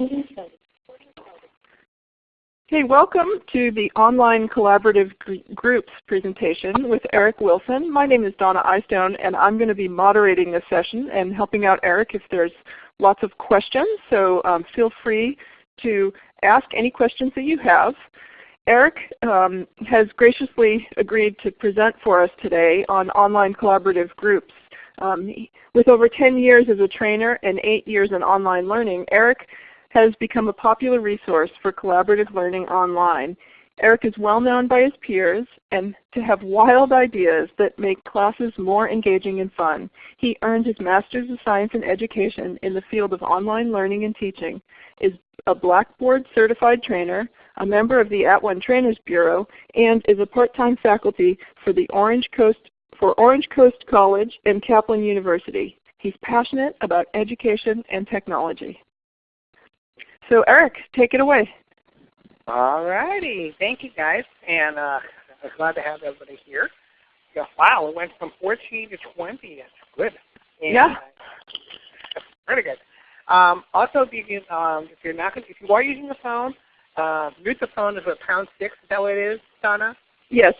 Okay, welcome to the online collaborative groups presentation with Eric Wilson. My name is Donna Eystone and I'm going to be moderating this session and helping out Eric if there's lots of questions. So um, feel free to ask any questions that you have. Eric um, has graciously agreed to present for us today on online collaborative groups. Um, with over 10 years as a trainer and 8 years in online learning, Eric has become a popular resource for collaborative learning online. Eric is well known by his peers and to have wild ideas that make classes more engaging and fun. He earned his Master's of Science in Education in the field of online learning and teaching, is a Blackboard certified trainer, a member of the At One Trainers Bureau, and is a part-time faculty for the Orange Coast for Orange Coast College and Kaplan University. He's passionate about education and technology. So Eric, take it away. All righty. Thank you guys. And uh, I'm glad to have everybody here. Yeah, wow, it went from 14 to 20. That's good. And, yeah. That's pretty good. Um, also, if, you can, um, if you're not, if you are using the phone, uh, mute the phone is a pound six. Is that what it is, Donna? Yes.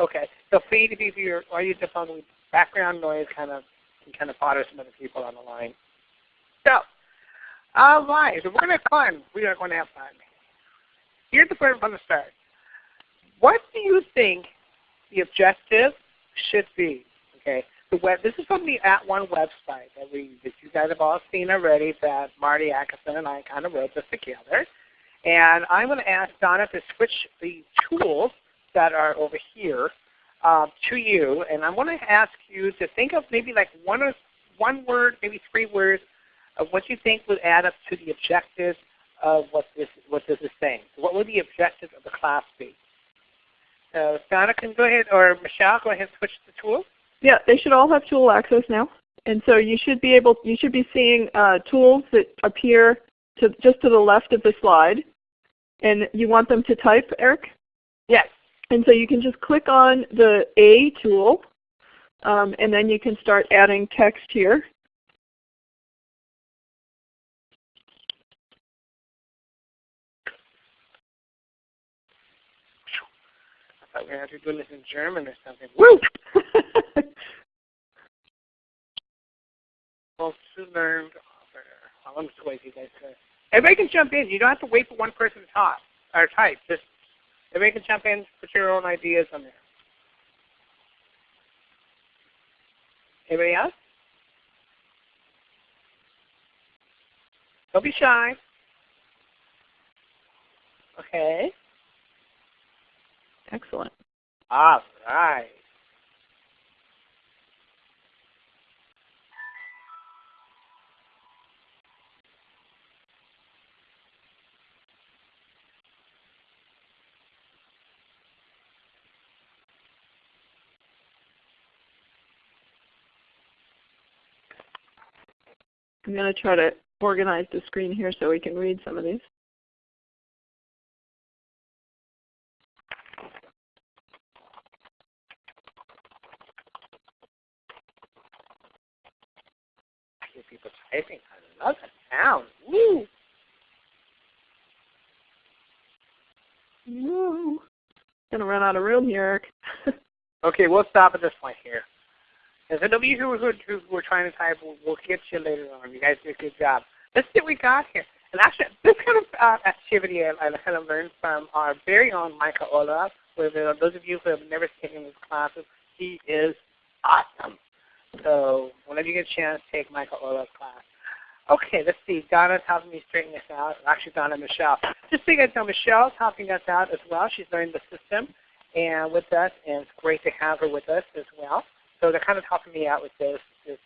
Okay. So if you're using the phone with background noise kind of can kind of bother some other people on the line. So, all right. So we're going to have fun. We are going to have fun. Here's the I'm going to start. What do you think the objective should be? Okay. The web, this is from the At One website that we that you guys have all seen already that Marty Atkinson and I kind of wrote this together. And I'm going to ask Donna to switch the tools that are over here uh, to you, and I want to ask you to think of maybe like one or one word, maybe three words of what you think would add up to the objectives of what this what this is saying. So what would the objectives of the class be? So Donna can go ahead, or Michelle, go ahead and switch the tool. Yeah, they should all have tool access now, and so you should be able you should be seeing uh, tools that appear to just to the left of the slide, and you want them to type, Eric? Yes. And so you can just click on the A tool, um, and then you can start adding text here. I thought we had to do this in German or something. Woo! well, to learn I'm just wait for you guys to. Everybody can jump in. You don't have to wait for one person to talk or type. Just Everybody can jump in, put your own ideas on there. Anybody else? Don't be shy. Okay. Excellent. All right. I'm going to try to organize the screen here so we can read some of these. I people typing. I love that sound. Woo! Woo! Gonna run out of room here, Eric. okay, we'll stop at this point here. As And so you who, who, who are trying to type, we'll, we'll get you later on. You guys did a good job. Let's see what we got here. And actually, this kind of uh, activity I, I kind of learned from our very own Michael Olaf. Those of you who have never taken his classes, he is awesome. So whenever you get a chance, take Michael Olaf's class. Okay, let's see. Donna's helping me straighten this out. Actually, Donna and Michelle. Just so you guys know, Michelle's helping us out as well. She's learning the system and with us, and it's great to have her with us as well. So they're kind of helping me out with this. this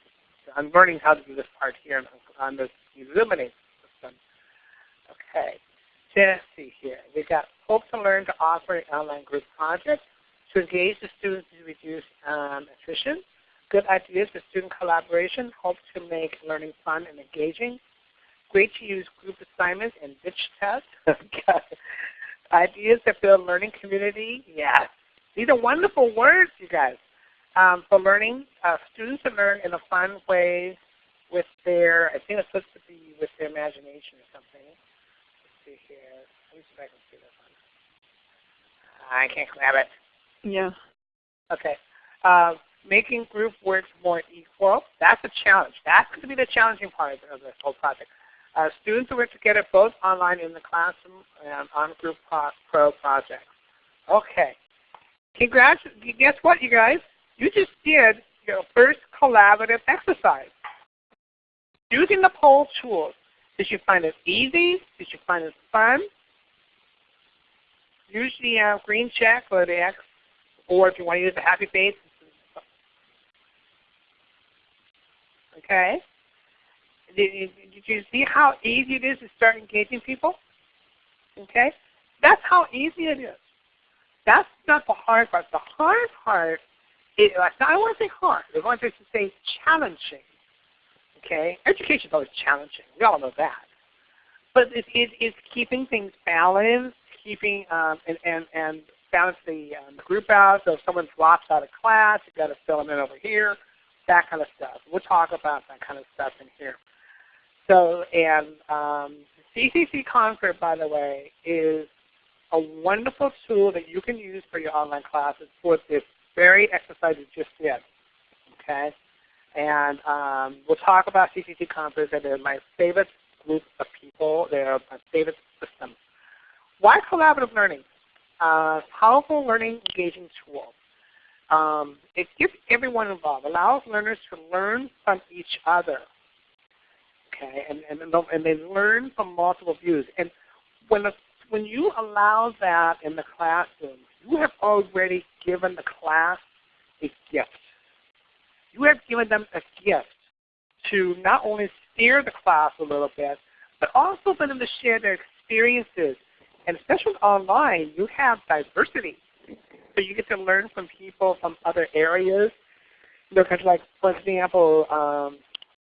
I'm learning how to do this part here on, this Elluminate system. Okay. Let's see here. We've got Hope to Learn to offer an online group project to engage the students to reduce um, attrition. Good ideas for student collaboration. Hope to make learning fun and engaging. Great to use group assignments and bitch tests. ideas that build learning community. Yes. These are wonderful words, you guys um, for learning. Uh, students to learn in a fun way with their, I think it's supposed to be with their imagination. or something. Let's see here. Let me see if I can see this one. I can't grab it. Yeah. Okay. Uh, making group work more equal. That's a challenge. That's going to be the challenging part of this whole project. Uh, students will work together both online in the classroom and on group pro, pro projects. Okay. Congrats. Guess what, you guys? You just did your first collaborative exercise. Using the poll tools, did you find it easy? Did you find it fun? The uh, green check or the X, or if you want to use the happy face. Okay? Did, did you see how easy it is to start engaging people? Okay? That's how easy it is. That's not the hard part. The hard part is, I want to say hard. I want to say challenging. Okay? Education is always challenging. We all know that. But it, it, it's keeping things balanced, keeping um, and, and, and balance the, um, group out. So if someone drops out of class, you've got to fill them in over here, that kind of stuff. We'll talk about that kind of stuff in here. So, and um, CCC Confer, by the way, is a wonderful tool that you can use for your online classes for this very exercise you just did. Okay? And um, we'll talk about CCC Confer, and they're my favorite group of people. They're my favorite system. Why collaborative learning? Uh, powerful learning engaging tool. Um, it gives everyone involved, allows learners to learn from each other. Okay, and, and, and they learn from multiple views. And when, when you allow that in the classroom, you have already given the class a gift. You have given them a gift to not only steer the class a little bit, but also for them to share their experiences. And especially online, you have diversity. So you get to learn from people from other areas. You know, like, for example, um,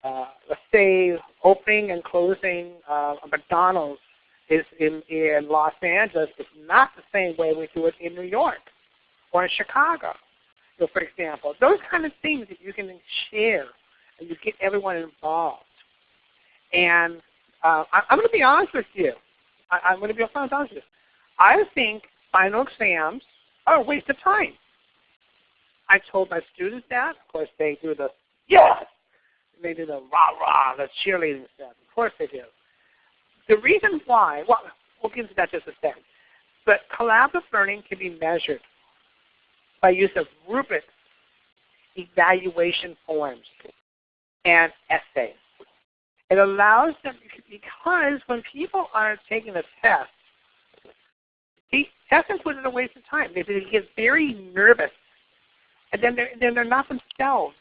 uh, let's say opening and closing uh, a McDonald's is in, in Los Angeles is not the same way we do it in New York or in Chicago. So for example, those kind of things that you can share and you get everyone involved. And uh, I, am going to be honest with you. I, am going to be honest with you. I think final exams are a waste of time. I told my students that. Of course, they do the yes they do the rah rah, the cheerleading stuff. Of course they do. The reason why, well, we'll get into that just a second. But collaborative learning can be measured by use of rubrics, evaluation forms, and essays. It allows them, because when people are taking a test, test included a waste of time. They, they get very nervous, and then they're, then they're not themselves.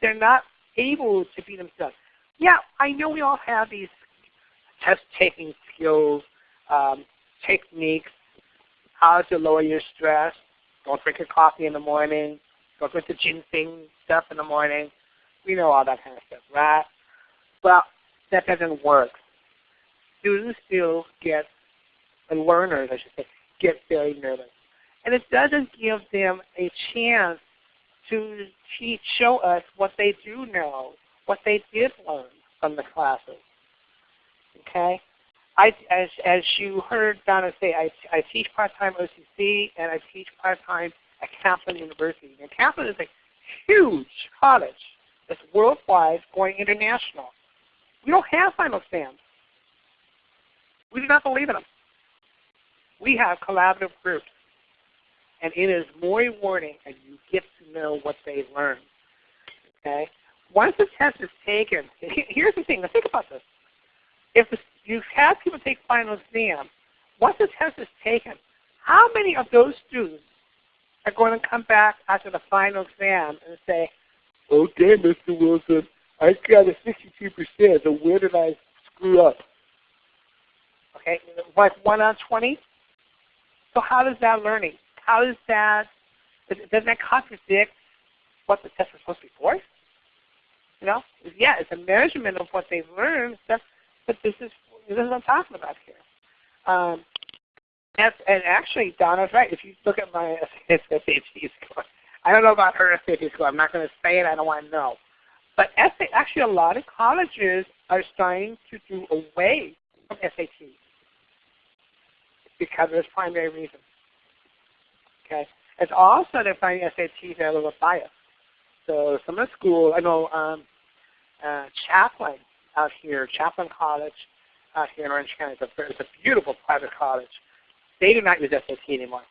They're not able to be themselves. Yeah, I know we all have these test-taking skills, um, techniques, how to lower your stress. Don't drink your coffee in the morning. Don't drink the ginseng stuff in the morning. We know all that kind of stuff, right? Well, that doesn't work. Students still get, and learners, I should say, get very nervous. And it doesn't give them a chance to teach, show us what they do know, what they did learn from the classes. Okay? I, as, as you heard Donna say, I, I teach part-time at OCC and I teach part-time at Kaplan University. And Kaplan is a huge college that's worldwide going international. We don't have final exams. We do not believe in them. We have collaborative groups and it is more rewarding and you get to know what they learned. Okay? Once the test is taken, here's the thing, now think about this. If you have people take final exam, once the test is taken, how many of those students are going to come back after the final exam and say, oh, okay, Mr. Wilson, I got a 62%, so where did I screw up? Okay, like 1 out of 20? So how does that learning? how does that, doesn't that contradict what the test was supposed to be for? You know, yeah, it's a measurement of what they've learned, but this is this is what I'm talking about here. Um, and, and actually, Donna's right. If you look at my SAT score, I don't know about her SAT score. I'm not going to say it. I don't want to know. But actually, a lot of colleges are starting to do away from SAT because of this primary reason. Okay, it's also they find SATs are a little biased. So some of the schools, I know um, uh, Chapman out here, Chapman College out here in Orange County, it's a, it's a beautiful private college. They do not use SAT anymore.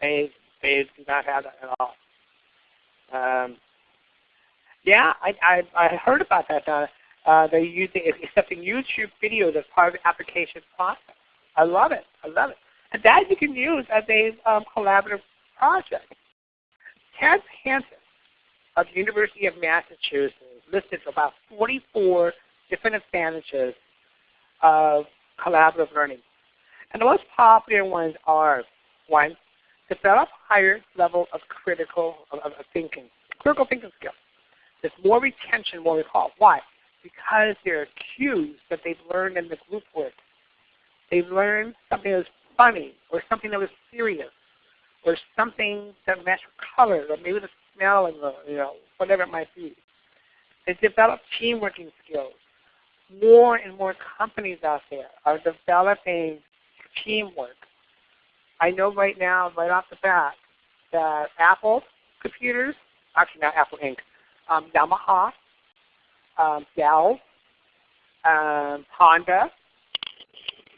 They they do not have that at all. Um, yeah, I, I I heard about that. Uh, uh, they're using accepting YouTube videos as part of the application process. I love it. I love it. And that you can use as a um, collaborative project. Ted Hansen of the University of Massachusetts listed about 44 different advantages of collaborative learning. And the most popular ones are, one, to develop higher level of critical of, of thinking, critical thinking skills. There's more retention, more recall. Why? Because there are cues that they've learned in the group work. They've learned something that was funny, or something that was serious, or something that matched color, or maybe the smell and the, you know, whatever it might be. They develop team working skills. More and more companies out there are developing teamwork. I know right now, right off the bat, that Apple computers, actually not Apple Inc., um, Yamaha, um, Dell, um, Honda,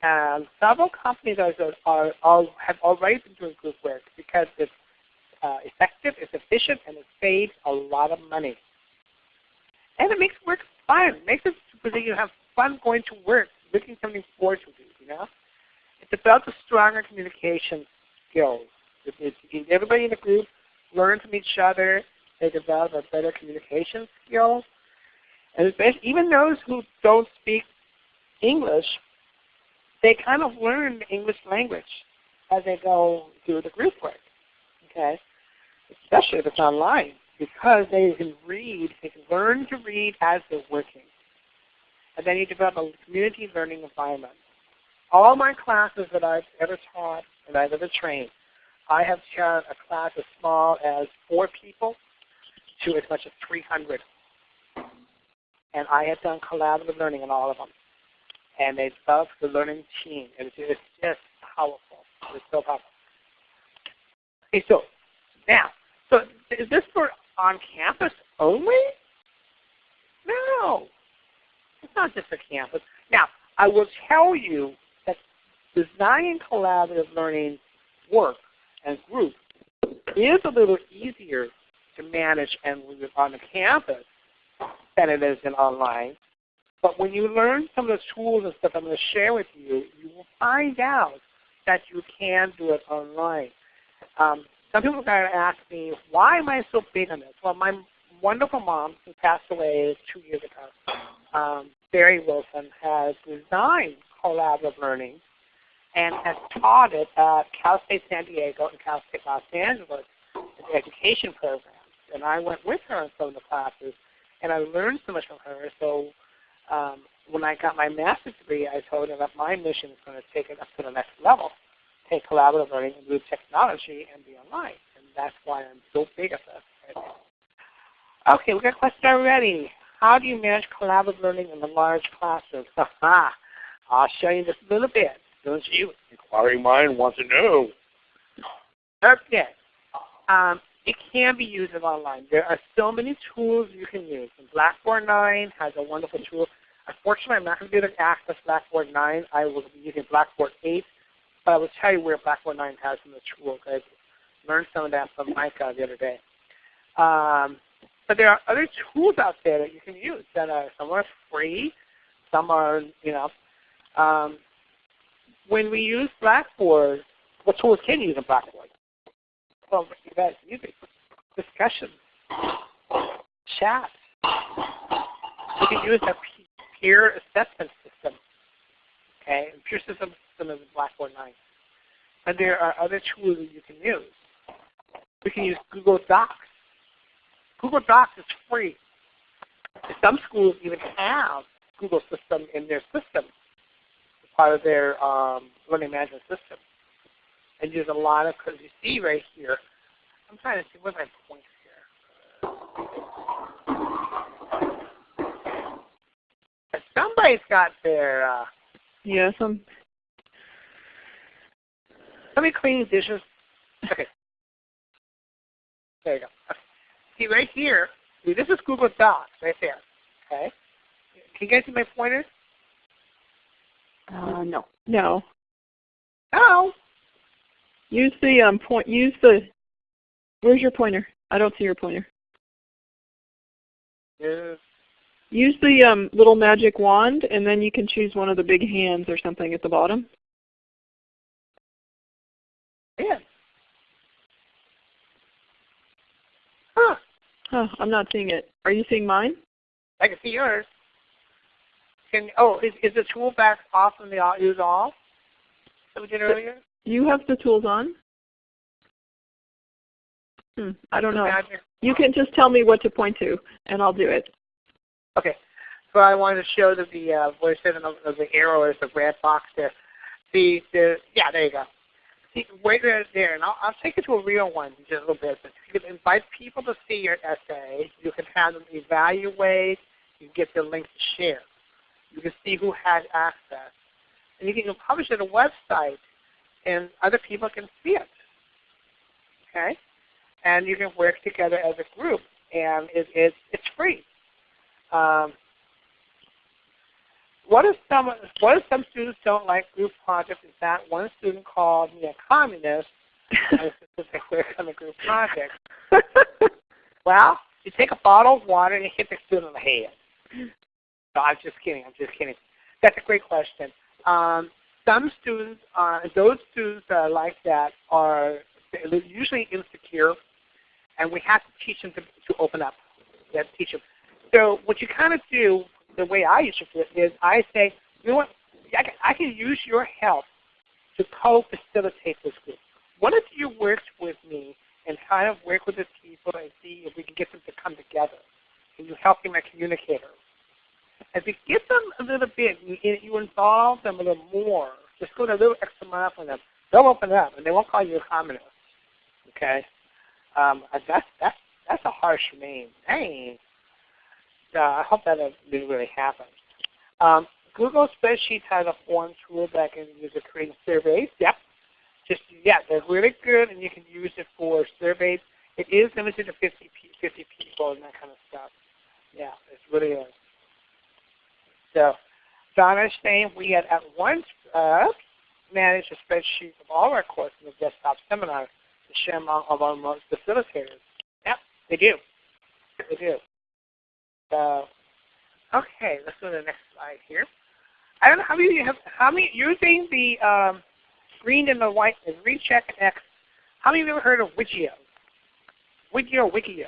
and several companies are, are, are, have already been doing group work because it's uh, effective, it's efficient, and it saves a lot of money. And it makes work fun. It makes it so you have fun going to work, looking something forward to do, you know? It develops stronger communication skills. Everybody in the group learns from each other. They develop a better communication skills. And even those who don't speak English, they kind of learn the English language as they go through the group work. Okay? Especially if it's online, because they can read, they can learn to read as they're working. And then you develop a community learning environment. All my classes that I've ever taught and I've ever trained, I have taught a class as small as four people to as much as 300. And I have done collaborative learning in all of them. And they love the learning team. It's, it's just powerful. It's so powerful. Okay, so now, so is this for on campus only? No. It's not just for campus. Now, I will tell you that designing collaborative learning work and groups is a little easier to manage and on the campus than it is in online. But when you learn some of the tools and stuff I'm going to share with you, you will find out that you can do it online. Um, some people are going to ask me, why am I so big on this? Well, my wonderful mom, who passed away two years ago, um, Barry Wilson, has designed collaborative learning and has taught it at Cal State San Diego and Cal State Los Angeles education programs. And I went with her in some of the classes, and I learned so much from her. So um, when I got my master's degree, I told her that my mission is going to take it up to the next level, take collaborative learning and move technology and be online. And that's why I'm so big at this. Right okay, we got a question already. How do you manage collaborative learning in the large classes? I'll show you just a little bit. Don't you? Inquiring mind wants to know. Okay. Um, it can be used online. There are so many tools you can use. Blackboard 9 has a wonderful tool. Unfortunately, I'm not going to be able to access Blackboard 9. I will be using Blackboard 8. But I will tell you where Blackboard 9 has some of the tools. I learned some of that from Micah the other day. Um, but there are other tools out there that you can use that are some are free, some are, you know, um, when we use Blackboard, what tools can you use in Blackboard? Well, you it. Discussions, chat. You can use a peer assessment system. Okay, and peer system system is Blackboard 9. And there are other tools that you can use. We can use Google Docs. Google Docs is free. Some schools even have Google system in their system part of their um, learning management system. And use a lot of, because you see right here, I'm trying to see what my point here. Somebody's got their uh, Yeah, some. Somebody cleaning dishes. Okay. There you go. Okay. See right here. See, this is Google Docs right there. Okay. Can you guys see my pointer? Uh, no. No. Oh. Use the um point. Use the. Where's your pointer? I don't see your pointer. Yes. Use the um, little magic wand, and then you can choose one of the big hands or something at the bottom. Yeah. Huh. Huh, I'm not seeing it. Are you seeing mine? I can see yours. Can oh, is is the tool back off and the use off? That we did earlier. You have the tools on. Hmm, I don't know. You can just tell me what to point to, and I'll do it. Okay. So I wanted to show that the uh, what I said in the, the arrow is the red box there. The the yeah, there you go. See, right there, there, and I'll, I'll take you to a real one in just a little bit. But you can invite people to see your essay. You can have them evaluate. You can get the link to share. You can see who had access, and you can publish it on a website, and other people can see it. Okay, and you can work together as a group, and it, it, it's free. Um, what if some what if some students don't like group projects? Is that one student called me a communist they work on a group project? well, you take a bottle of water and you hit the student in the head. No, I'm just kidding. I'm just kidding. That's a great question. Um, some students, uh, those students that are like that are usually insecure, and we have to teach them to, to open up. We have to teach them. So what you kind of do, the way I to do it, is I say, you know what, I can, I can use your help to co-facilitate this group. What if you worked with me and kind of work with the people and see if we can get them to come together? And you help me, my communicator. As you get them a little bit, you, you involve them a little more. Just go a little extra mile for them. They'll open up, and they won't call you a communist. Okay, um, that's that's that's a harsh name. Dang. Uh, I hope that didn't really happen. Um, Google Spreadsheets has a form tool that can use to create surveys. Yep. Just yeah, they're really good, and you can use it for surveys. It is limited to 50, 50 people and that kind of stuff. Yeah, it really is. So, We had at once uh, managed a spreadsheet of all our courses in the desktop seminar to share among our most facilitators. Yep, they do. They do. So, okay, let's go to the next slide here. I don't know how many you have. How many using the um, green and the white, the green check and X? How many of you ever heard of Wiggio? Wiggio, Wiggio.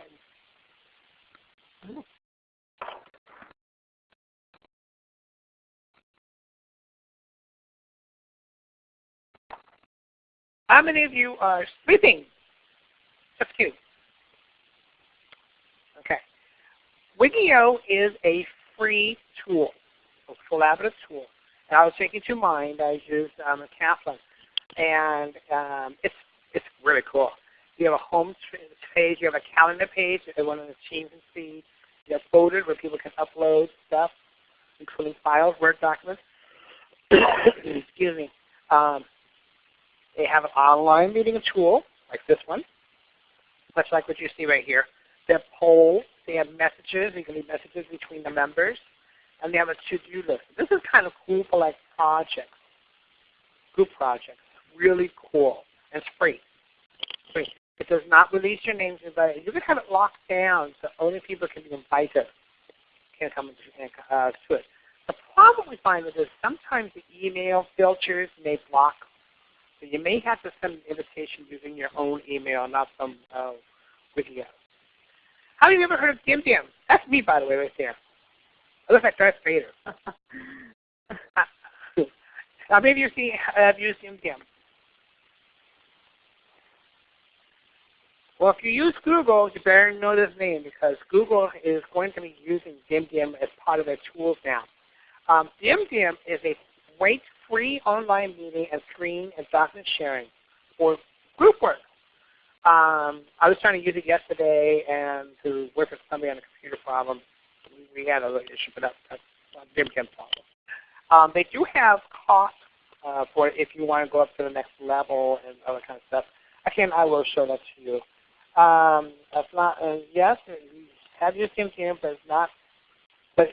Of you are sleeping? Just kidding. Okay. Wiggio is a free tool, a collaborative tool. And I was taking to mind. I used um, a Kaplan, and um, it's it's really cool. You have a home page, you have a calendar page that one of the teams can see. You have folders where people can upload stuff, including files, Word documents. Excuse me. Um, they have an online meeting tool like this one, much like what you see right here. They have polls. They have messages. You can leave messages between the members. And they have a to-do list. This is kind of cool for like projects, group projects. Really cool. And it's free. free. It does not release your names. You can have it locked down so only people can be invited. Can't come uh, to it. The problem we find with this, sometimes the email filters may block so you may have to send an invitation using your own email, not some uh, Wiggio. How many of you ever heard of Dimdim? That's me, by the way, right there. I look like Darth Vader. How many of you see, have used Dimdim? Well, if you use Google, you better know this name because Google is going to be using Dimdim as part of their tools now. Um, Dim Dim is a great free online meeting and screen and document sharing for group work. Um, I was trying to use it yesterday and to work with somebody on a computer problem. We had a little issue, but that's, that's a problem. Um, they do have cost uh, for if you want to go up to the next level and other kind of stuff. Again, I will show that to you. Um, that's not, uh, yes, have your TeamTeam, but it's not, but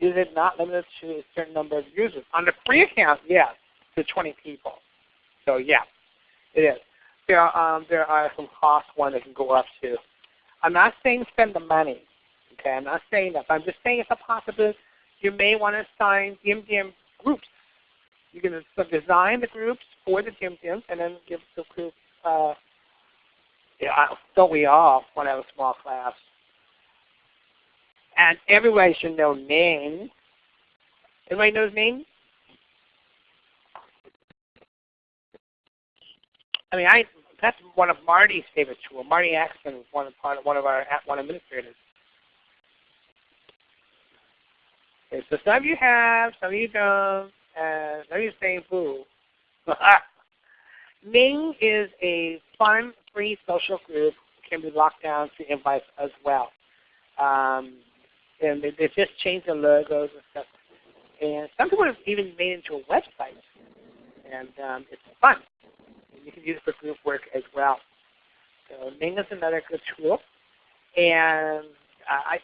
is, it not limited to a certain number of users? On the free account, yes, to 20 people. So yeah, it is. There are, um, there are some cost ones that can go up to. I'm not saying spend the money. Okay, I'm not saying that, but I'm just saying it's a possibility. You may want to assign Dimdim groups. You can design the groups for the Dimdims and then give the group uh, yeah, don't we all want to have a small class? And everybody should know names. Everybody knows names? I mean, I that's one of Marty's favorite tools. Marty Axton is one of one of our one administrators. Okay, so some of you have, some of you don't, and some of you saying boo. Ning is a fun, free social group. Can be locked down to invites as well. Um, and they, just changed the logos and stuff. And some people have even made it into a website. And um, it's fun. And you can use it for group work as well. So Ning is another good tool. And I,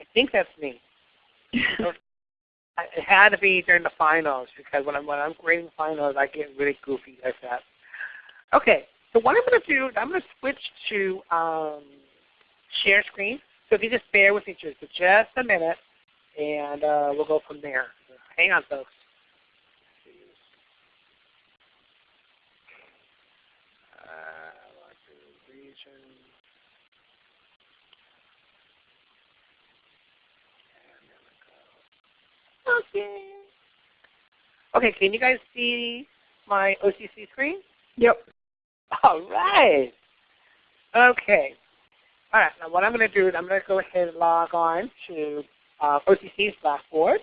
I think that's me. it had to be during the finals because when I'm when I'm grading finals, I get really goofy like that. Okay, so what I'm going to do, I'm going to switch to um, share screen. So if you just bear with me just for just a minute, and uh, we'll go from there. Hang on, folks. Okay. Okay, can you guys see my OCC screen? Yep. All right. Okay. All right. Now what I'm going to do is I'm going to go ahead and log on to uh, OCC's Blackboard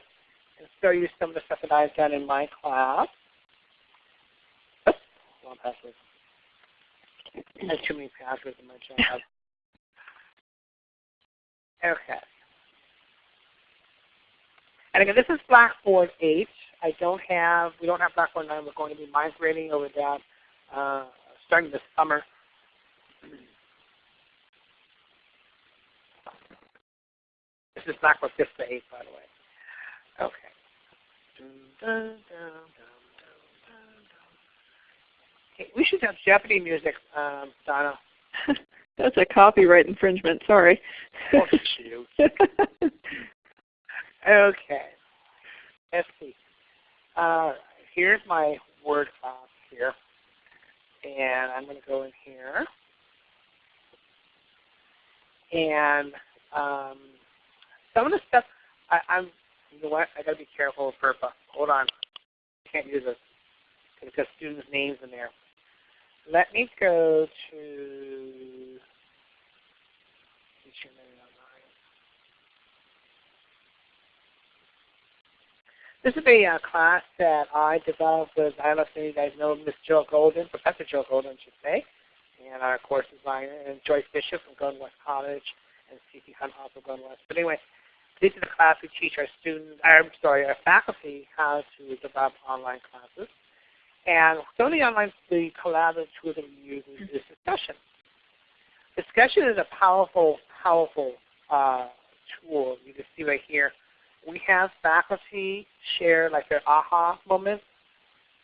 and show you some of the stuff that I've done in my class. Oops, wrong password. Have too many passwords in my job. okay. And again, this is Blackboard 8. I don't have, we don't have Blackboard 9. We're going to be migrating over that uh, starting this summer. This is Blackboard 5 to 8, by the way. Okay. okay we should have Jeopardy music, um, Donna. That's a copyright infringement. Sorry. oh, shoot. Okay. Let's see. Uh, here's my word class here. And I'm going to go in here. And um, some of the stuff, I, I'm, you know what, I got to be careful with FERPA. Hold on. I can't use this because students' names in there. Let me go to. This is a uh, class that I developed with, I don't know if any of you guys know Miss Jill Golden, Professor Jill Golden, I should say, and our course designer, and Joyce Bishop from Golden West College, and C.T. Hunt also Golden West. But anyway, this is a class we teach our students, I'm sorry, our faculty how to develop online classes. And some of the online, the collaborative tools that we use is, is discussion. Discussion is a powerful, powerful uh, tool. You can see right here we have faculty share like their aha moments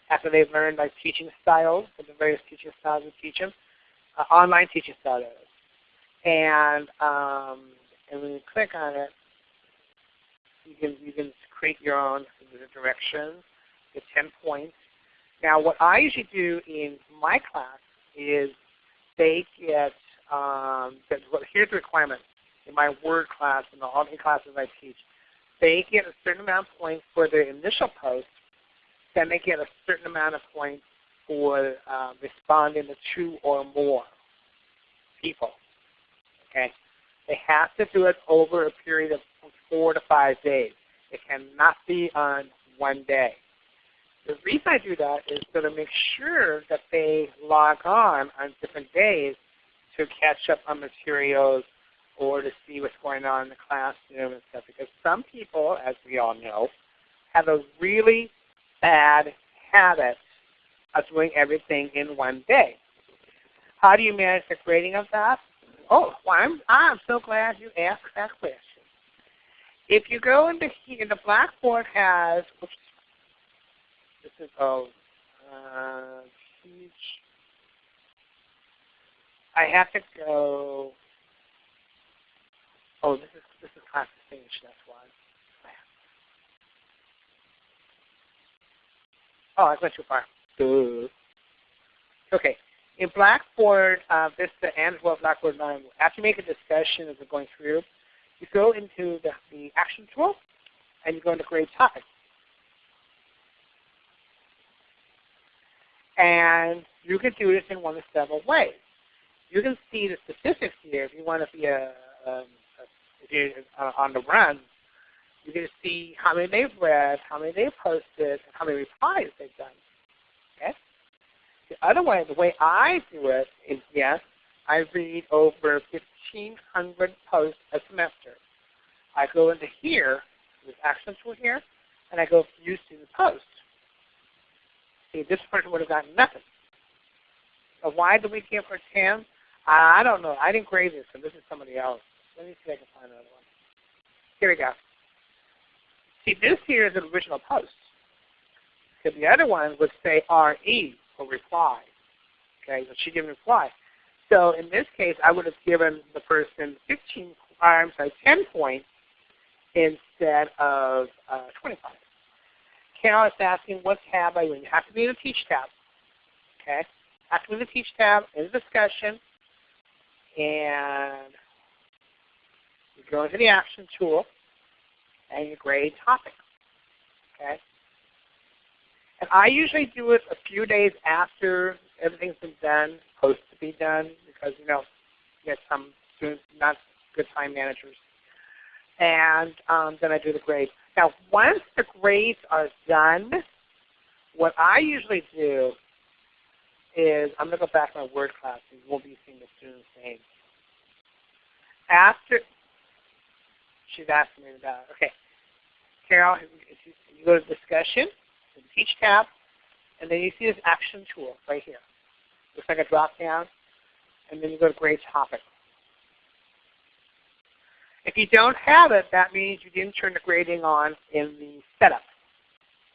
after they've learned like teaching styles, the various teaching styles we teach them, uh, online teaching styles. And um, and when you click on it, you can you can create your own directions, the 10 points. Now what I usually do in my class is they get, um, here's the requirement in my Word class and all the classes I teach they get a certain amount of points for their initial post, then they get a certain amount of points for uh, responding to two or more people. Okay, They have to do it over a period of four to five days. It cannot be on one day. The reason I do that is so to make sure that they log on on different days to catch up on materials or to see what's going on in the classroom and stuff. Because some people, as we all know, have a really bad habit of doing everything in one day. How do you manage the grading of that? Oh, well, I'm, I'm so glad you asked that question. If you go into here, the Blackboard has, oops, this is, oh, uh, teach. I have to go, oh, this is, this is class distinguished, that's why. Oh, I went too far. Duh. Okay. In Blackboard uh, Vista and well Blackboard 9, after you make a discussion as we're going through, you go into the, the action tool and you go into grade topic. And you can do this in one of several ways. You can see the statistics here if you want to be a, um, if you're uh, on the run. You can see how many they've read, how many they've posted, and how many replies they've done. The other way, the way I do it is yes, I read over 1,500 posts a semester. I go into here, this action tool here, and I go view student posts. See, this person would have gotten nothing. So why did we give her 10? I don't know. I didn't grade this, so this is somebody else. Let me see if I can find another one. Here we go. See, this here is an original post. Because the other one would say RE for reply. Okay, but she didn't reply. So in this case, I would have given the person 15, I'm sorry, 10 points instead of uh, 25. Carol is asking, what tab are you in? You have to be in the Teach tab. Okay, have to be in the Teach tab, in the discussion, and you go into the Action tool, and you grade topic. Okay? And I usually do it a few days after everything's been done, supposed to be done, because you know, you get some students not good time managers. And um, then I do the grade. Now, once the grades are done, what I usually do is I'm going to go back to my word class and you won't be seeing the student's name. After she's asking me about okay. Carol, you go to discussion, the teach tab, and then you see this action tool right here. Looks like a drop down, and then you go to grade topic. If you don't have it, that means you didn't turn the grading on in the setup.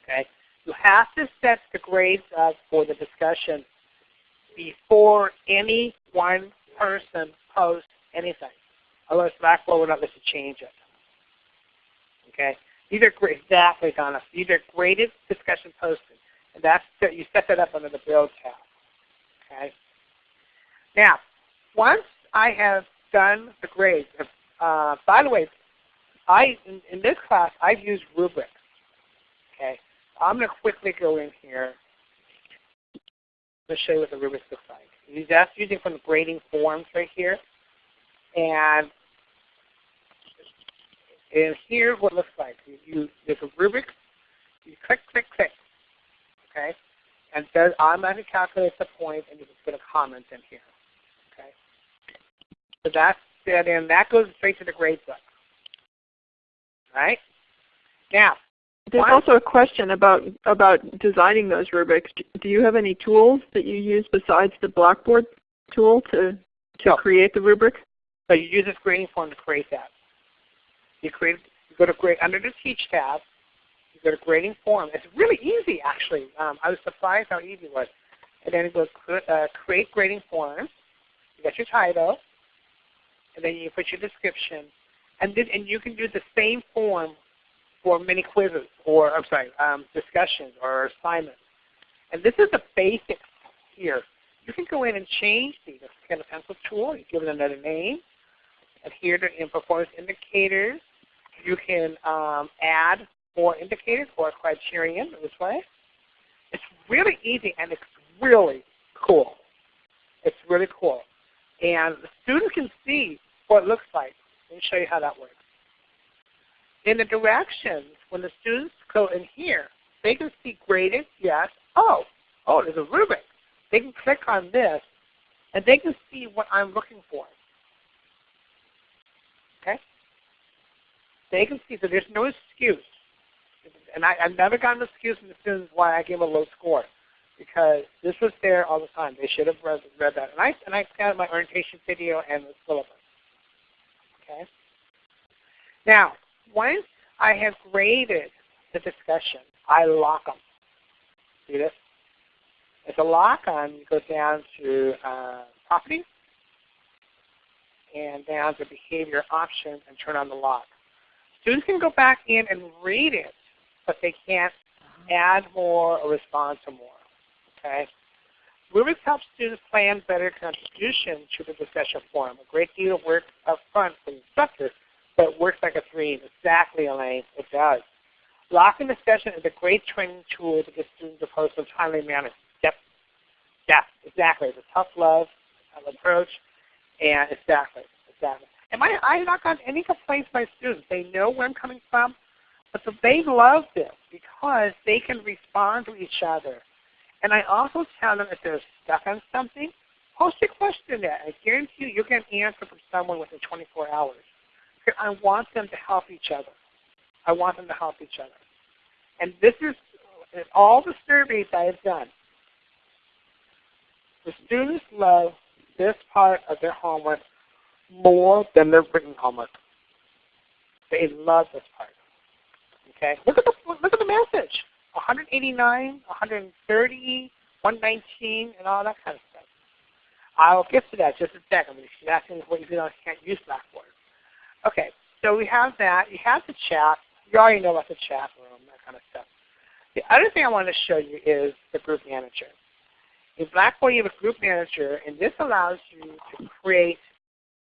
Okay? You have to set the grades up for the discussion before any one person posts anything. Otherwise Blackboard will not let you change it. Okay? These are great, exactly, Donna. These are graded discussion posted. And that's you set that up under the build tab. Okay? Now, once I have done the grades, uh, by the way, I in, in, this class I've used rubrics. Okay, I'm going to quickly go in here. Let's show you what the rubrics looks like. That's using from the grading forms right here, and and here's what it looks like. You, you there's a rubric. You click, click, click. Okay, and it does automatically calculate the point, and you can put a comment in here. Okay, so that's that in. That goes straight to the grade book. Right? Now, there's also a question about about designing those rubrics. Do you have any tools that you use besides the Blackboard tool to to no. create the rubric? So you use this grading form to create that. You create you go to grade under the Teach tab. You go to grading form. It's really easy actually. Um, I was surprised how easy it was. And then you go uh, create grading form. You got your title and then you put your description, and then and you can do the same form for many quizzes or I'm sorry, um, discussions or assignments. And this is the basics here. You can go in and change these. Get a pencil tool. You give it another name. And here in performance indicators, you can um, add more indicators or criterion this way. It's really easy and it's really cool. It's really cool. And the student can see what it looks like. Let me show you how that works. In the directions, when the students go in here, they can see graded, yes. Oh, oh, there's a rubric. They can click on this, and they can see what I'm looking for. Okay? They can see that there's no excuse. And I, I've never gotten an excuse from the students why I gave a low score because this was there all the time. They should have read, read that. And I, and I scanned my orientation video and the syllabus. Okay? Now, once I have graded the discussion, I lock them. See this? It's a lock on, you go down to uh, properties, and down to behavior options and turn on the lock. Students can go back in and read it, but they can't add more or respond to more. Okay? Rubrics help students plan better contribution to the discussion forum. A great deal of work up front for the instructor, but it works like a dream. Exactly, Elaine. It does. Locking discussion is a great training tool to get students to post in a timely manner. Yep. Yeah, exactly. It's a tough love approach. And exactly, exactly. And my, I have not gotten any complaints by students. They know where I'm coming from, but so they love this because they can respond to each other. And I also tell them if they're stuck on something, post a question there. I guarantee you, you'll get an answer from someone within 24 hours. I want them to help each other. I want them to help each other. And this is in all the surveys I have done. The students love this part of their homework more than their written homework. They love this part. Okay, look at the look at the message. 189, 130, 119, and all that kind of stuff. I'll get to that just a second. She's asking what you can't use Blackboard. Okay, so we have that. You have the chat. You already know about the chat room, that kind of stuff. The other thing I want to show you is the group manager. In Blackboard, you have a group manager, and this allows you to create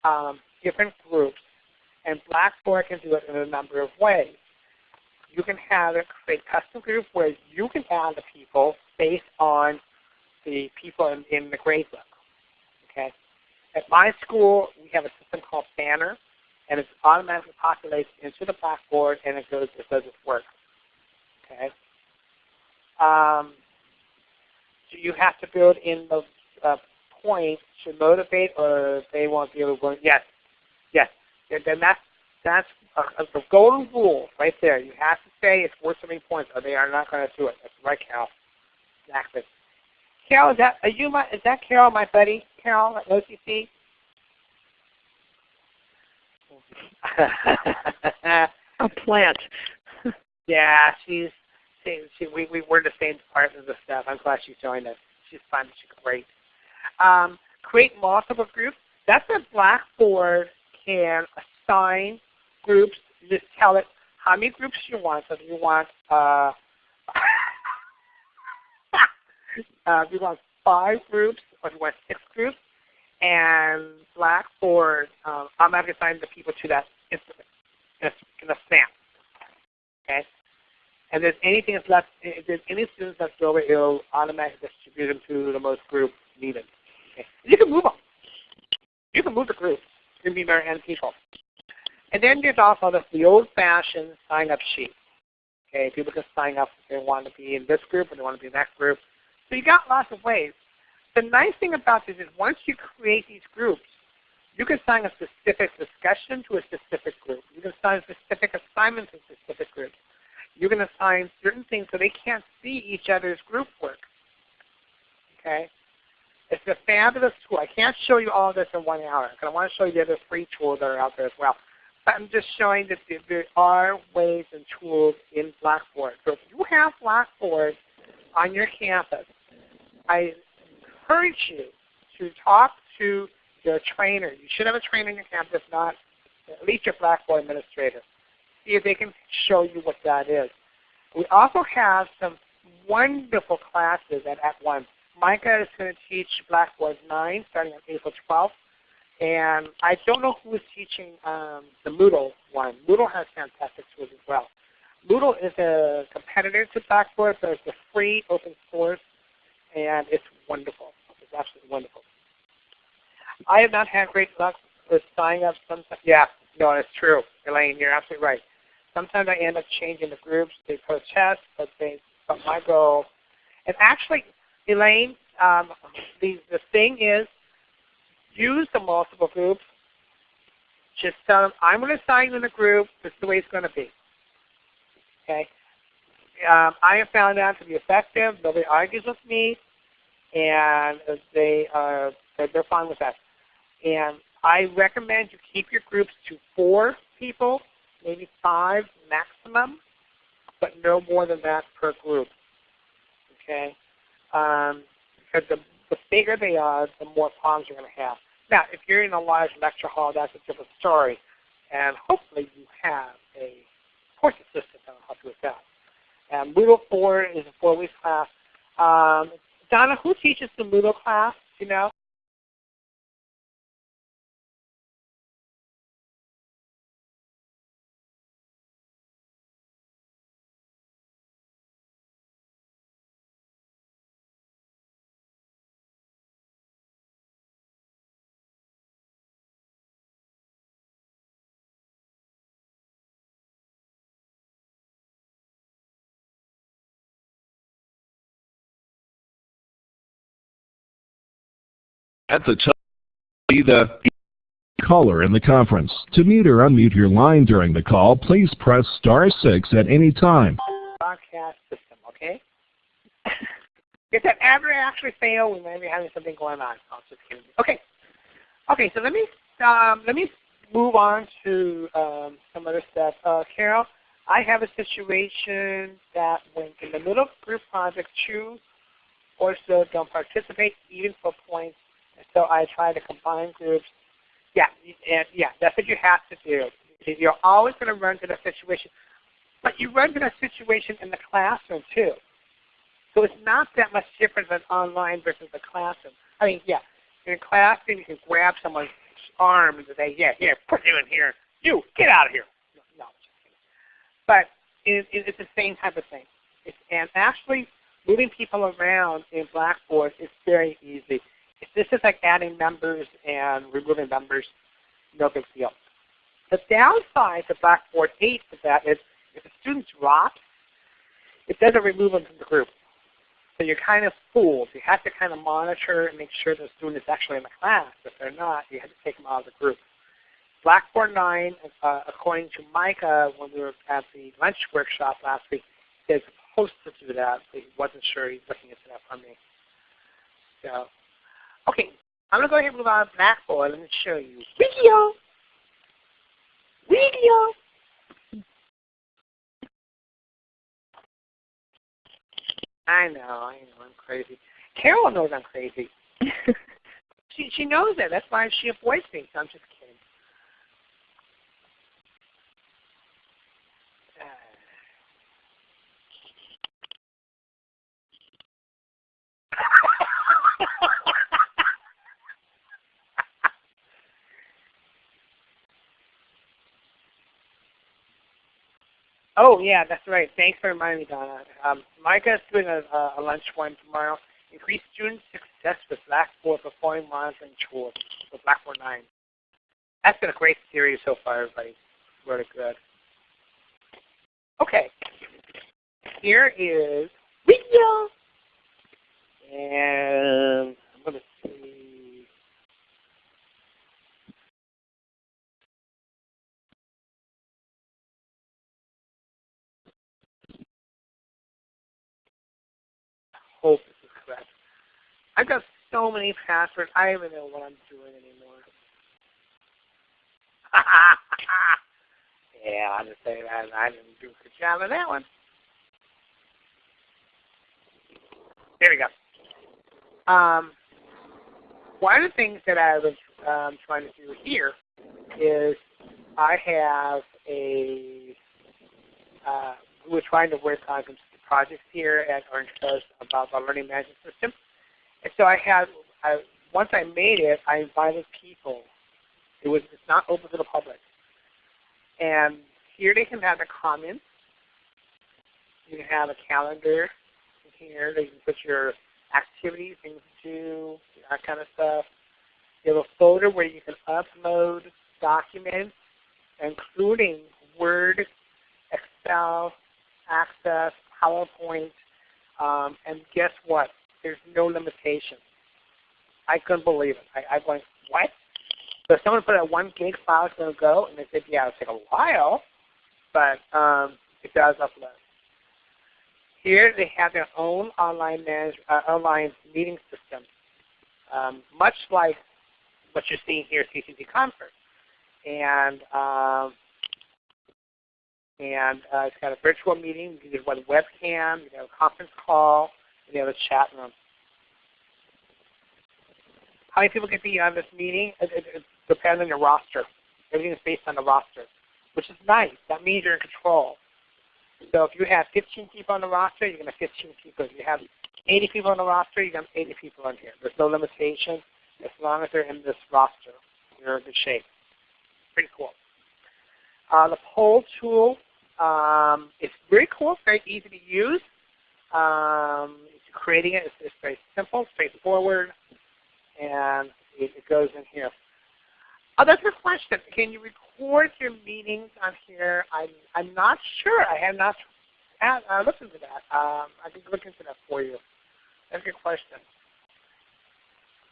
um, different groups, and Blackboard can do it in a number of ways. You can have a create custom group where you can add the people based on the people in, in the gradebook. Okay. At my school, we have a system called Banner, and it automatically populates into the Blackboard, and it goes it does its work. Okay. Um, do you have to build in the uh, points to motivate, or they won't be able to? Yes, yes. Then that's that's uh, a, a, golden rule right there. You have to say it's worth so many points, or they are not going to do it. That's right, Carol. Exactly. Carol, is that are you my? Is that Carol, my buddy? Carol at OCC? a plant. yeah, she's she, she, we, we were the same departments of stuff. I'm glad she joined us. She's fun. She's great. Um, create multiple groups. That's a Blackboard can assign groups. Just tell it how many groups you want. So if you want, uh, uh, if you want five groups or if you want six groups, and Blackboard um, automatically assigns the people to that instantly in a, in a snap. Okay. And if there's anything that's left, if there's any students left over, it'll automatically distribute them to the most group needed. Okay. You can move them. You can move the group. And people. And then there's also the, the old-fashioned sign-up sheet. Okay, people can sign up if they want to be in this group or they want to be in that group. So you got lots of ways. The nice thing about this is once you create these groups, you can assign a specific discussion to a specific group. You can assign specific assignments to specific groups you can assign certain things so they can't see each other's group work. Okay? It's a fabulous tool. I can't show you all of this in one hour because I want to show you the other free tools that are out there as well. But I'm just showing that there are ways and tools in Blackboard. So if you have Blackboard on your campus, I encourage you to talk to your trainer. You should have a trainer on your campus, if not at least your Blackboard administrator see if they can show you what that is. We also have some wonderful classes at @ONE. Micah is going to teach Blackboard 9 starting on April 12th. And I don't know who is teaching um, the Moodle one. Moodle has fantastic tools as well. Moodle is a competitor to Blackboard, but it's a free open source, and it's wonderful. It's absolutely wonderful. I have not had great luck with signing up. Sometimes, yeah, no, it's true, Elaine. You're absolutely right. Sometimes I end up changing the groups. They protest, but they but my goal. And actually, Elaine, um, the the thing is, use the multiple groups. Just tell them I'm going to sign in a group. This is the way it's going to be. Okay. um, I have found out to be effective. Nobody argues with me, and they are they're fine with that. And I recommend you keep your groups to four people, maybe five maximum, but no more than that per group. Okay, um, because the the bigger they are, the more problems you're going to have. Now, if you're in a large lecture hall, that's a different story, and hopefully you have a course assistant that will help you with that. And Moodle 4 is a four-week class. Um, Donna, who teaches the Moodle class? You know? At the top, see the caller in the conference. To mute or unmute your line during the call, please press star six at any time. Broadcast system, okay? if that ever actually fail, we might be having something going on. I'll just kidding. Okay. Okay, so let me um, let me move on to um, some other stuff. Uh, Carol, I have a situation that when in the middle of group project, choose or so don't participate even for points so I try to combine groups. Yeah, and yeah, that's what you have to do. You're always going to run into that situation, but you run into that situation in the classroom too. So it's not that much different than online versus the classroom. I mean, yeah, in a classroom you can grab someone's arm and say, yeah, here, put you in here. You, get out of here. No, but it, it, it's the same type of thing. It's, and actually, moving people around in Blackboard is very easy. If this is like adding members and removing members, no big deal. The downside to Blackboard 8 of that is if a student drops, it doesn't remove them from the group. So you're kind of fooled. You have to kind of monitor and make sure the student is actually in the class. If they're not, you have to take them out of the group. Blackboard 9, uh, according to Micah when we were at the lunch workshop last week, is supposed to do that, but he wasn't sure. He's looking into that for me. So Okay, I'm going to go ahead and move on to Blackboard and show you video. Video. I know, I know, I'm crazy. Carol knows I'm crazy. she she knows that. That's why she avoids me. So I'm just kidding. Oh yeah, that's right. Thanks for reminding me, Donna. Um, Micah is doing a, a lunch one tomorrow. Increase student success with Blackboard performing monitoring tools with Blackboard 9. That's been a great series so far, everybody. Really good. Okay. Here is video. And I've got so many passwords, I don't even know what I'm doing anymore. yeah, I'll just say that I didn't do a good job of that one. There we go. Um, one of the things that I was um, trying to do here is I have a, uh, we're trying to work on some projects here at Orange Coast about the learning management system. And so I had, I, once I made it, I invited people. It was it's not open to the public. And here they can have their comments. You can have a calendar here. They can put your activities, things to do, that kind of stuff. You have a folder where you can upload documents, including Word, Excel, Access, PowerPoint, um, and guess what? There's no limitation. I couldn't believe it. I, I went, what? So someone put a one gig file, it's going to go, and they said, yeah, it'll take a while, but um, it does upload. Here they have their own online manage, uh, online meeting system, um, much like what you're seeing here at CCC Confer. And um, and uh, it's got a virtual meeting. You can do one webcam. You can have a conference call. You have a chat room. How many people can be on this meeting? It, it, it depends on your roster. Everything is based on the roster, which is nice. That means you're in control. So if you have 15 people on the roster, you're going to have 15 people. If you have 80 people on the roster, you're going to have 80 people on here. There's no limitation as long as they're in this roster. You're in good shape. Pretty cool. Uh, the poll tool um, is very cool. It's very easy to use. Um, creating it is it's very simple, straightforward, and it, it goes in here. Oh, that's a question. Can you record your meetings on here? I'm, I'm not sure. I have not uh, looked into that. Um, I can look into that for you. That's a good question.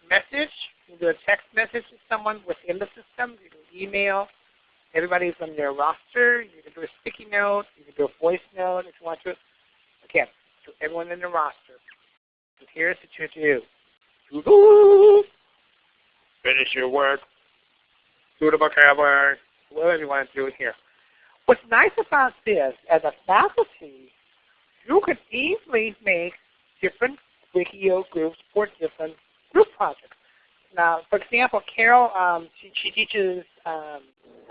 Message. You can do a text message to someone within the system. You can email. Everybody's on your roster. You can do a sticky note. You can do a voice note if you want to. Again, to everyone in the roster. And here's what you do. Finish your work do the vocabulary, whatever you want to do here. What's nice about this, as a faculty, you can easily make different Wiggio groups for different group projects. Now, for example, Carol, um, she, she, teaches um,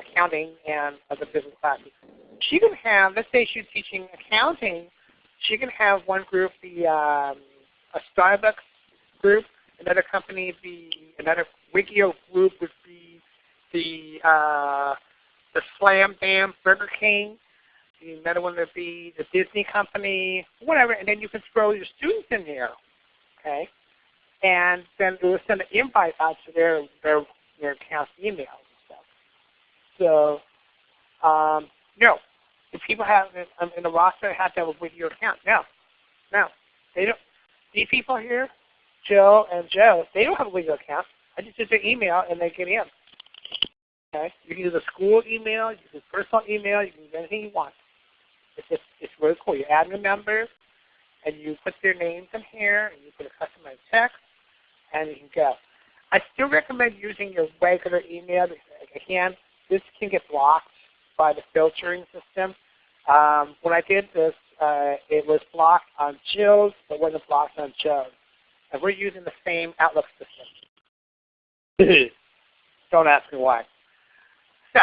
accounting and other business classes. She can have, let's say she's teaching accounting, she can have one group be um, a Starbucks group, another company be, another Wiggio group would be the uh, the Slam Bam Burger King. The another one would be the Disney Company, whatever, and then you can throw your students in there, okay? And then it will send an invite out to their their their account emails and stuff. So, um, no, people have in, in the roster have to have a Wiggio account. No, no, they don't. These people here, Joe and Joe, they don't have a Wiggio account. I just use their email and they get in. Okay? You can use a school email, you can use personal email, you can use anything you want. It's just it's really cool. You add new members and you put their names in here and you put a customized text and you can go. I still recommend using your regular email because again, this can get blocked by the filtering system. Um, when I did this, uh, it was blocked on Jill's, but wasn't blocked on Joe's. And we're using the same Outlook system. Don't ask me why. So,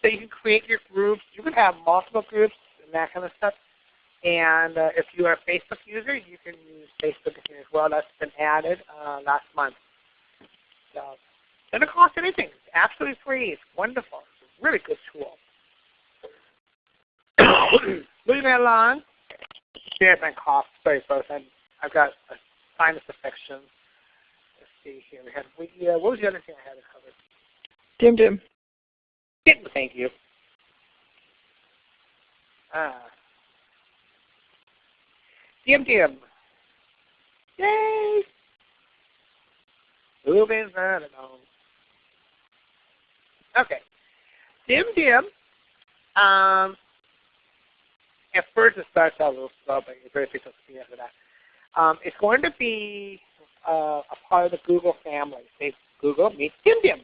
so you can create your groups. You can have multiple groups and that kind of stuff. And uh, if you are a Facebook user, you can use Facebook as well. That's been added uh, last month. So it doesn't cost anything. It's absolutely free. It's wonderful. It's a really good tool. Moving right along. Here's my cough. Sorry, folks. i have got a sinus infection. Let's see here. We had we, uh, what was the other thing I had to cover? Dimdim. Thank you. Ah. Dimdim. Yay! Moving right along. Okay. Dim Dim. Um, at first it starts out a little slow, but it's very picks up speed after that. Um, it's going to be uh, a part of the Google family. Say Google meets Dimdim.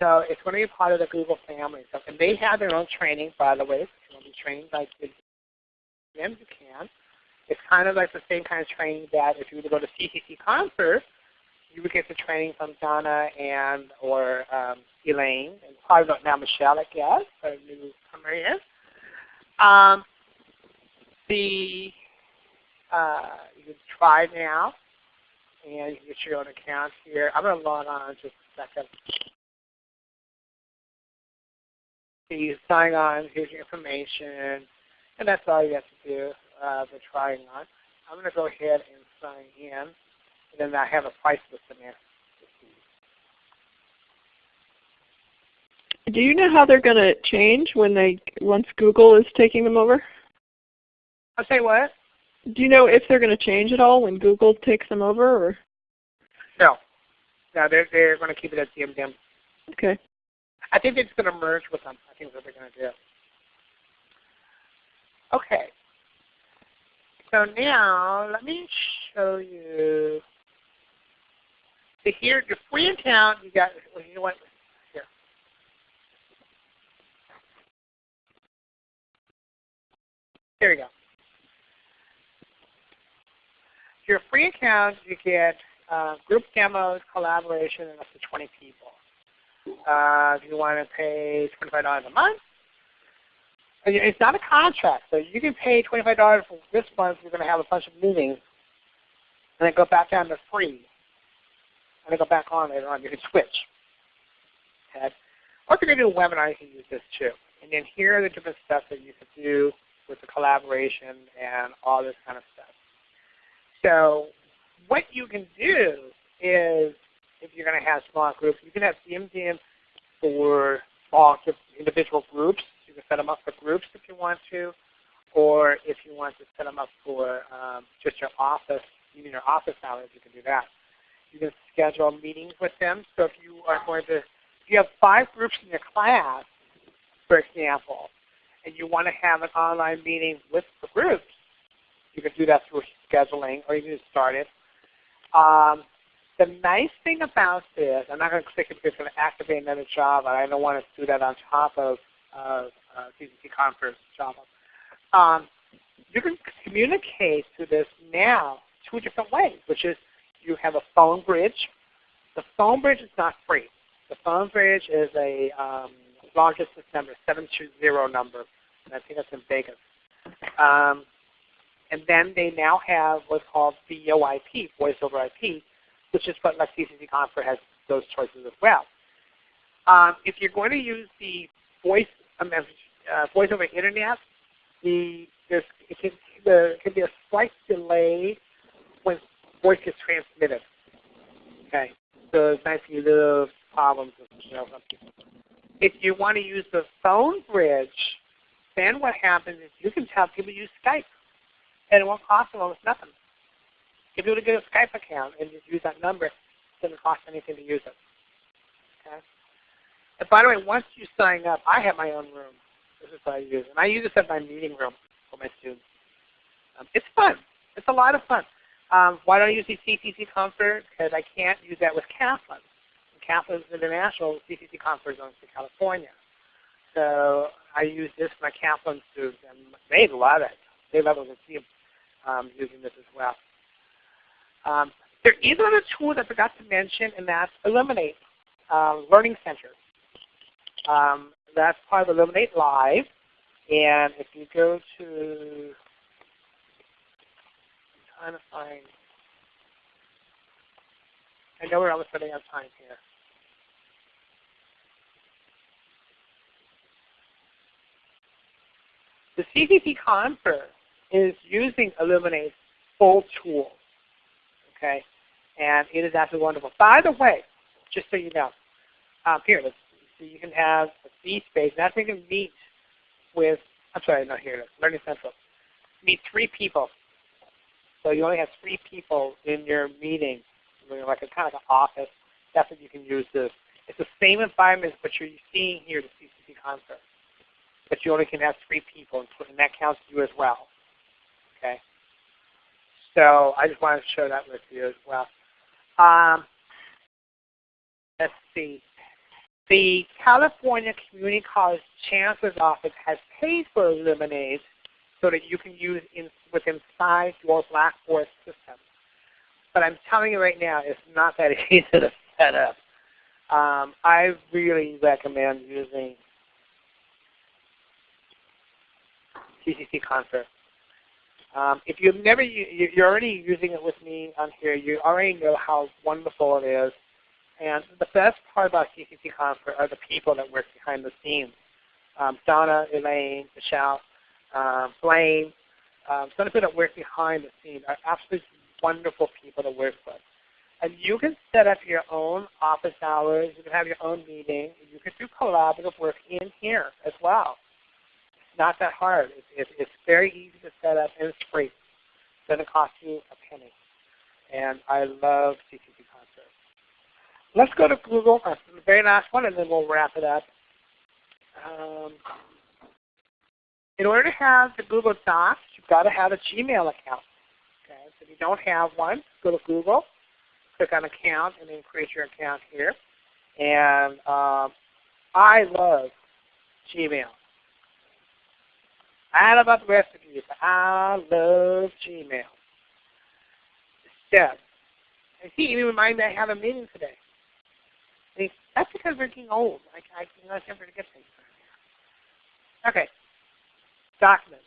So it's going to be part of the Google family. So, and they have their own training, by the way. If you want to be trained by them, you can. It's kind of like the same kind of training that if you were to go to CCC Confer, you would get the training from Donna and or um, Elaine, and probably not now Michelle, I guess, or newcomer is. Um, the uh, you can try now, and you can get your own account here. I'm going to log on just a second. you sign on, here's your information, and that's all you have to do uh, trying on. I'm going to go ahead and sign in, and then I have a price list in there. Do you know how they're going to change when they once Google is taking them over? I'll say what? Do you know if they're going to change at all when Google takes them over? Or? No. No, they're, they're going to keep it at Dimdim. Okay. I think they're just going to merge with them. I think that's what they're going to do. Okay. So now let me show you. So here, your free account, you got. Well, you know what? Here. There you go. Your free account, you get uh, group demos, collaboration, and up to 20 people. Uh, if you want to pay $25 a month, it's not a contract, so you can pay $25 for this month. You're going to have a bunch of meetings, and then go back down to free, and then go back on later on. You can switch. Okay. Or if you're going to do a webinar, you can use this too. And then here are the different stuff that you can do with the collaboration and all this kind of stuff. So what you can do is, if you're going to have small groups, you can have Dimdim for small individual groups you can set them up for groups if you want to, or if you want to set them up for um, just your office, even your office hours, you can do that. You can schedule meetings with them. So if you are going to, if you have five groups in your class, for example, and you want to have an online meeting with the groups, you can do that through scheduling, or you can just start it. Um, the nice thing about this, I'm not going to click it because it's going to activate another job, I don't want to do that on top of, uh, CCC Confer Java. Um, you can communicate through this now two different ways, which is you have a phone bridge. The phone bridge is not free. The phone bridge is a um, long distance number, 720 number, and I think that's in Vegas. Um, and then they now have what's called VoIP, Voice over IP, which is what like CCC Confer has those choices as well. Um, if you're going to use the voice um, uh, voice over internet, the there's it can, the, it can be a slight delay when voice gets transmitted. Okay, so it's nice you little problems. You know, if you want to use the phone bridge, then what happens is you can tell people use Skype, and it won't cost them almost nothing. If you were to get a Skype account and just use that number, it doesn't cost anything to use it. Okay. And by the way, once you sign up, I have my own room. This is what I use. And I use this as my meeting room for my students. Um, it's fun. It's a lot of fun. Um, why don't I use the CCC Confer? Because I can't use that with Kaplan. Kaplan's international CCC Confer to California. So I use this for my students, and they love it. They love it them um, using this as well. Um, there is another tool that I forgot to mention, and that's Elluminate uh, Learning Center. Um, that's part of Elluminate Live. And if you go to, I'm trying to find, I know we're almost running out of time here. The CCC Confer is using Elluminate's full tool. Okay? And it is absolutely wonderful. By the way, just so you know, um, here, let's so you can have a C space. That's where you can meet with, I'm sorry, not here, Learning Central. Meet three people. So you only have three people in your meeting, like a kind of an office. That's what you can use this. It's the same environment, but you're seeing here at the CCC Confer. But you only can have three people, and that counts you as well. Okay. So I just wanted to show that with you as well. Um, let's see. The California Community College Chancellor's Office has paid for Elluminate so that you can use in, within inside your Blackboard system. But I'm telling you right now, it's not that easy to set up. Um, I really recommend using CCC Confer. Um, if you've never, you're already using it with me on here, you already know how wonderful it is. And the best part about CCC Confer are the people that work behind the scenes. Um, Donna, Elaine, Michelle, um, Blaine, um, some of the people that work behind the scenes are absolutely wonderful people to work with. And you can set up your own office hours. You can have your own meeting. You can do collaborative work in here as well. Not that hard. It's, it's, it's very easy to set up and it's free. It doesn't cost you a penny. And I love CCC Confer. Let's go to Google, uh, the very last one, and then we'll wrap it up. Um, in order to have the Google Docs, you've got to have a Gmail account. Okay, so if you don't have one, go to Google, click on Account, and then create your account here. And um, I love Gmail. I don't know about the rest of you, but I love Gmail. Step. And he even reminded me I have a meeting today. And that's because we're getting old. I, I, you know, I never forget things. Okay. Documents.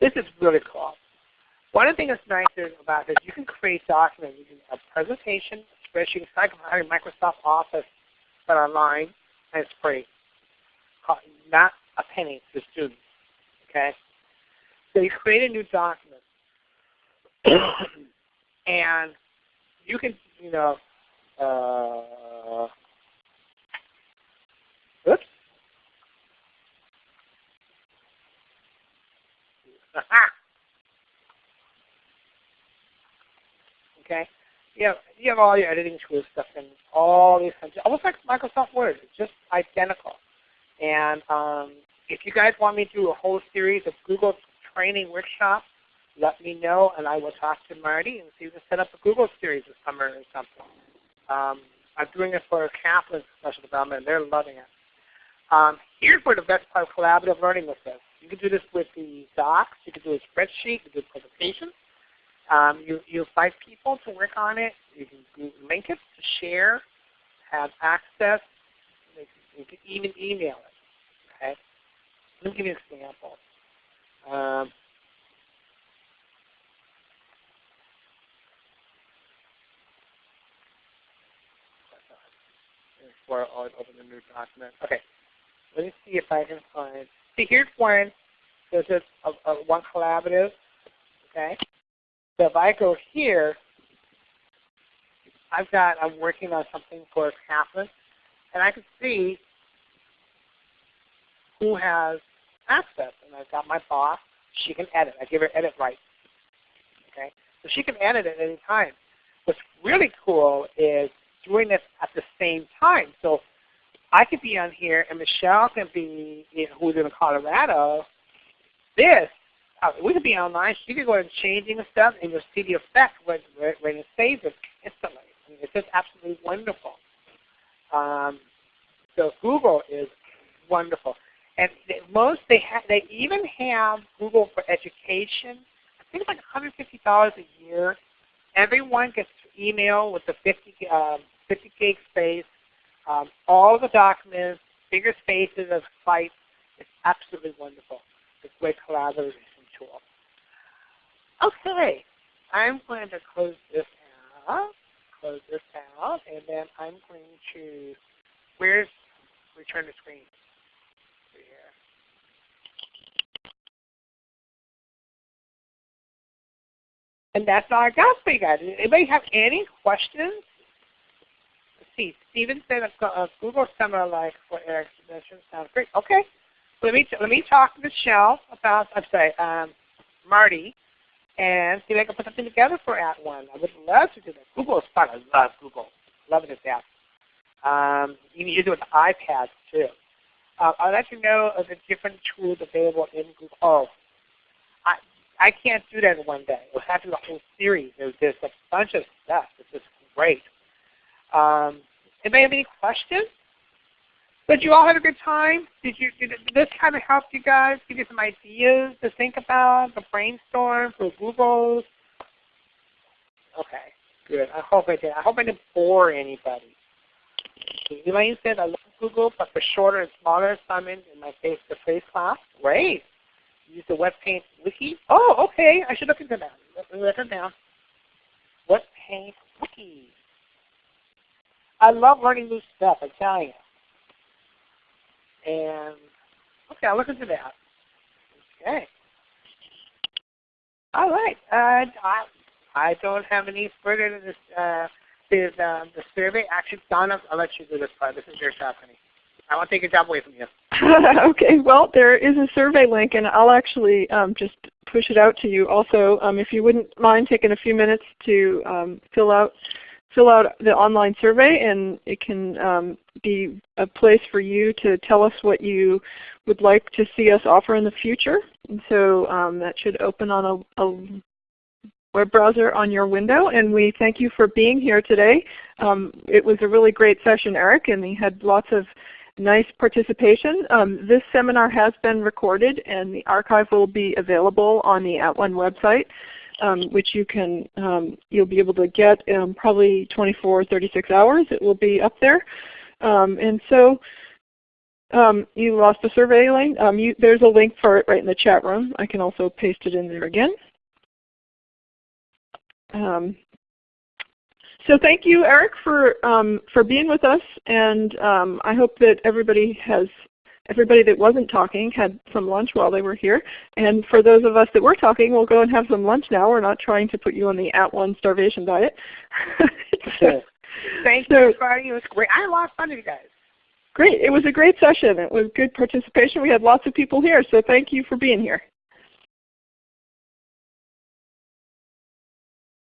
This is really cool. One of the things that's nice about this, you can create documents. You can a presentation, spreadsheet, it's Microsoft Office, online, and it's free. Not a penny to students. Okay? So you create a new document. and you can, you know, uh, oops. okay? You have, you have all your editing tools stuff and all these things, almost like Microsoft Word. It's just identical. And um, if you guys want me to do a whole series of Google training workshops, let me know and I will talk to Marty and see if we can set up a Google series this summer or something. Um, I'm doing it for Kaplan Special Development and they're loving it. Um, here's where the best part of collaborative learning this. You can do this with the docs, you can do a spreadsheet, you can do presentations. Um, you, you invite people to work on it. You can link it to share, have access. You can even email it. Okay? Let me give you an example. Um, before I open the new document. Okay, let me see if I can find. See, here's one. There's just a, a one collaborative. Okay, so if I go here, I've got I'm working on something for Kaplan, and I can see who has access. And I've got my boss. She can edit. I give her edit rights. Okay, so she can edit at any time. What's really cool is doing this at the same time. So I could be on here, and Michelle can be, who's in Colorado. This, uh, we could be online. She could go and changing stuff, and you'll see the effect when, when it saves it instantly. I mean, it's just absolutely wonderful. Um, so Google is wonderful, and most they have. They even have Google for education. I think it's like $150 a year. Everyone gets email with the 50, um, 50 gig space, um, all the documents, bigger spaces of sites. It's absolutely wonderful. It's great collaboration tool. Okay, I'm going to close this out, close this out, and then I'm going to, where's return to screen? And that's all I got for you guys. Anybody have any questions? Let's see. Steven said a, a Google summer like for Eric submission sounds great. Okay. Let me let me talk to Michelle about I'm sorry, um, Marty, and see if I can put something together for @ONE. I would love to do that. Google is fun. I love Google. Love it app. Um, you can use it with iPads too. Uh, I'll let you know of the different tools available in Google. Oh, I, I can't do that in one day. We'll have to do a whole series. There's, there's a bunch of stuff. It's just great. Um, anybody have any questions? Did you all have a good time? Did you did this kind of help you guys give you some ideas to think about, to brainstorm for Google's? Okay, good. I hope I did. I hope I didn't bore anybody. Elaine said I love Google, but for shorter and smaller assignments in my face-to-face -face class. Great use the Wetpaint Wiki. Oh, okay. I should look into that. Let me it down. Wetpaint Wiki. I love learning new stuff, I tell you. And, okay, I'll look into that. Okay. All right. Uh, I, I don't have any further to this. Uh, is um, the survey. Actually, Donna, I'll let you do this part. This is your honey. I won't take your job away from you. okay, well there is a survey link and I'll actually um, just push it out to you also. Um, if you wouldn't mind taking a few minutes to um, fill out fill out the online survey and it can um, be a place for you to tell us what you would like to see us offer in the future. And so um, that should open on a, a, web browser on your window. And we thank you for being here today. Um, it was a really great session, Eric, and we had lots of nice participation. Um, this seminar has been recorded and the archive will be available on the At @ONE website um, which you can um, you'll be able to get in probably 24 36 hours. It will be up there. Um, and so um, you lost the survey link. Um, you, there's a link for it right in the chat room. I can also paste it in there again. Um, so thank you, Eric, for for being with us, and I hope that everybody has everybody that wasn't talking had some lunch while they were here. And for those of us that were talking, we'll go and have some lunch now. We're not trying to put you on the at @ONE starvation diet. so, Thank so, you, everybody. It was great. I had a lot of fun with you guys. Great. It was a great session. It was good participation. We had lots of people here, so thank you for being here.